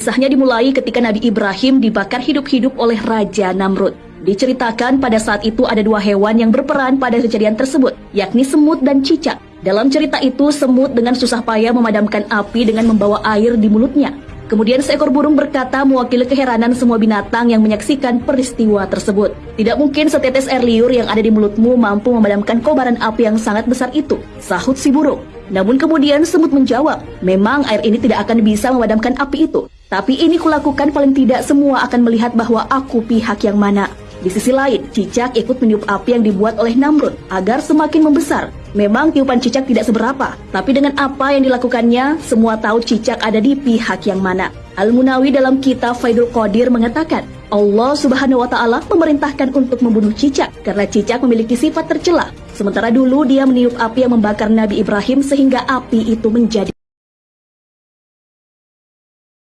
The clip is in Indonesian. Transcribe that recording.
Kisahnya dimulai ketika Nabi Ibrahim dibakar hidup-hidup oleh Raja Namrud. Diceritakan pada saat itu ada dua hewan yang berperan pada kejadian tersebut, yakni semut dan cicak. Dalam cerita itu, semut dengan susah payah memadamkan api dengan membawa air di mulutnya. Kemudian seekor burung berkata mewakili keheranan semua binatang yang menyaksikan peristiwa tersebut. Tidak mungkin setetes air liur yang ada di mulutmu mampu memadamkan kobaran api yang sangat besar itu, sahut si burung. Namun kemudian semut menjawab, memang air ini tidak akan bisa memadamkan api itu. Tapi ini kulakukan paling tidak semua akan melihat bahwa aku pihak yang mana. Di sisi lain, cicak ikut meniup api yang dibuat oleh Namrud agar semakin membesar. Memang tiupan cicak tidak seberapa, tapi dengan apa yang dilakukannya, semua tahu cicak ada di pihak yang mana. Al-Munawi dalam kitab Faidul Qadir mengatakan, Allah Subhanahu wa taala memerintahkan untuk membunuh cicak karena cicak memiliki sifat tercela. Sementara dulu dia meniup api yang membakar Nabi Ibrahim sehingga api itu menjadi